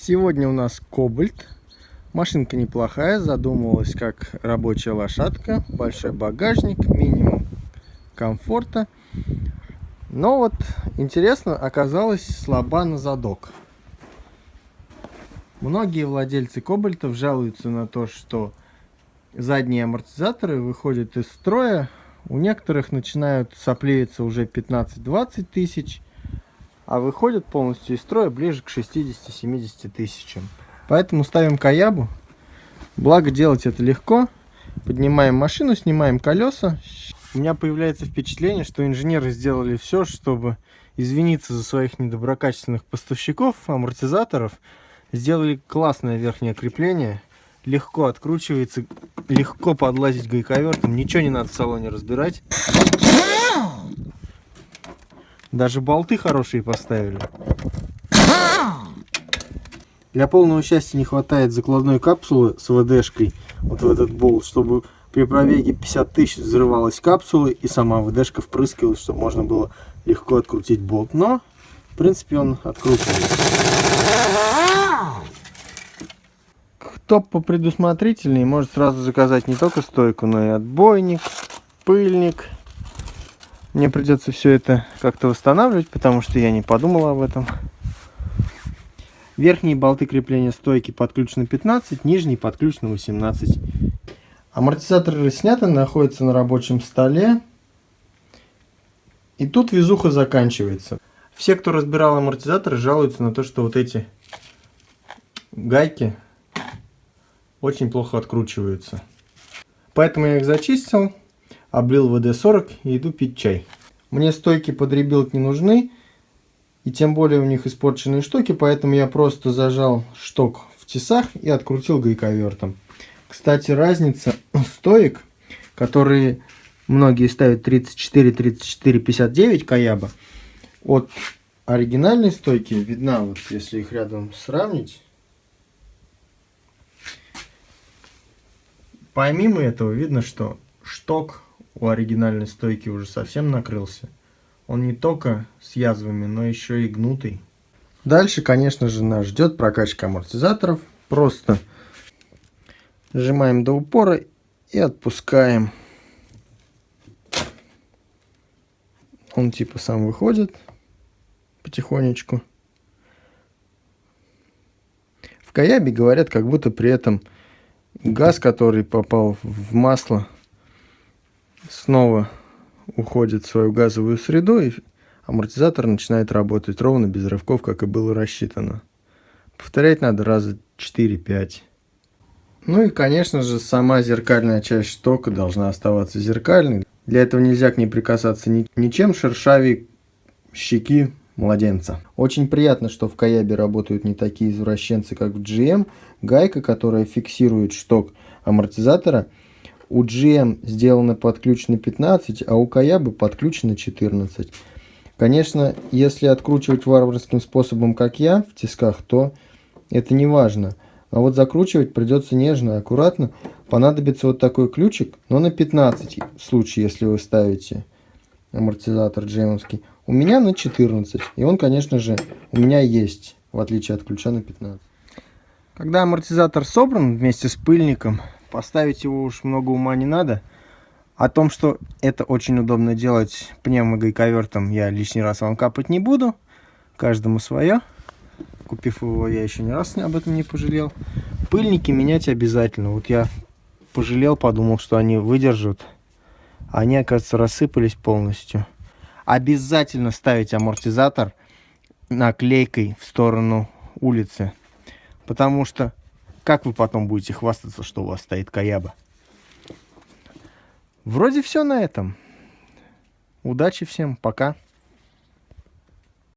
Сегодня у нас Кобальт. Машинка неплохая, задумывалась как рабочая лошадка. Большой багажник, минимум комфорта. Но вот интересно, оказалось слаба на задок. Многие владельцы Кобальтов жалуются на то, что задние амортизаторы выходят из строя. У некоторых начинают соплеиться уже 15-20 тысяч а выходят полностью из строя ближе к 60-70 тысячам. Поэтому ставим Каябу. Благо делать это легко. Поднимаем машину, снимаем колеса. У меня появляется впечатление, что инженеры сделали все, чтобы извиниться за своих недоброкачественных поставщиков, амортизаторов. Сделали классное верхнее крепление. Легко откручивается, легко подлазить гайковертом. Ничего не надо в салоне разбирать. Даже болты хорошие поставили. Для полного счастья не хватает закладной капсулы с ВДшкой, вот в этот болт, чтобы при пробеге 50 тысяч взрывалась капсула и сама ВДшка впрыскивалась, чтобы можно было легко открутить болт. Но, в принципе, он откручивается. Кто попредусмотрительнее, может сразу заказать не только стойку, но и отбойник, пыльник, мне придется все это как-то восстанавливать, потому что я не подумал об этом. Верхние болты крепления стойки под ключ на 15, нижний под ключ на 18. Амортизаторы сняты, находятся на рабочем столе. И тут везуха заканчивается. Все, кто разбирал амортизаторы, жалуются на то, что вот эти гайки очень плохо откручиваются. Поэтому я их зачистил облил WD-40 и иду пить чай. Мне стойки под rebuild не нужны, и тем более у них испорченные штоки, поэтому я просто зажал шток в тисах и открутил гайковертом. Кстати, разница стоек, которые многие ставят 34, 34, 59 Kayaba, от оригинальной стойки видна, вот если их рядом сравнить. Помимо этого видно, что шток у оригинальной стойки уже совсем накрылся. Он не только с язвами, но еще и гнутый. Дальше, конечно же, нас ждет прокачка амортизаторов. Просто сжимаем до упора и отпускаем. Он типа сам выходит потихонечку. В Каябе говорят, как будто при этом газ, который попал в масло, снова уходит в свою газовую среду, и амортизатор начинает работать ровно, без рывков, как и было рассчитано. Повторять надо раза 4-5. Ну и, конечно же, сама зеркальная часть штока должна оставаться зеркальной. Для этого нельзя к ней прикасаться ни, ничем шершавее щеки младенца. Очень приятно, что в Каябе работают не такие извращенцы, как в GM. Гайка, которая фиксирует шток амортизатора – у GM сделано под ключ на 15, а у Каябы под ключ на 14. Конечно, если откручивать варварским способом, как я, в тисках, то это не важно. А вот закручивать придется нежно аккуратно. Понадобится вот такой ключик, но на 15 в случае, если вы ставите амортизатор джемовский. У меня на 14. И он, конечно же, у меня есть, в отличие от ключа на 15. Когда амортизатор собран вместе с пыльником, Поставить его уж много ума не надо. О том, что это очень удобно делать пневмогайковертом, я лишний раз вам капать не буду. Каждому свое. Купив его, я еще ни раз об этом не пожалел. Пыльники менять обязательно. Вот я пожалел, подумал, что они выдержат. Они, оказывается, рассыпались полностью. Обязательно ставить амортизатор наклейкой в сторону улицы. Потому что как вы потом будете хвастаться, что у вас стоит Каяба? Вроде все на этом. Удачи всем, пока.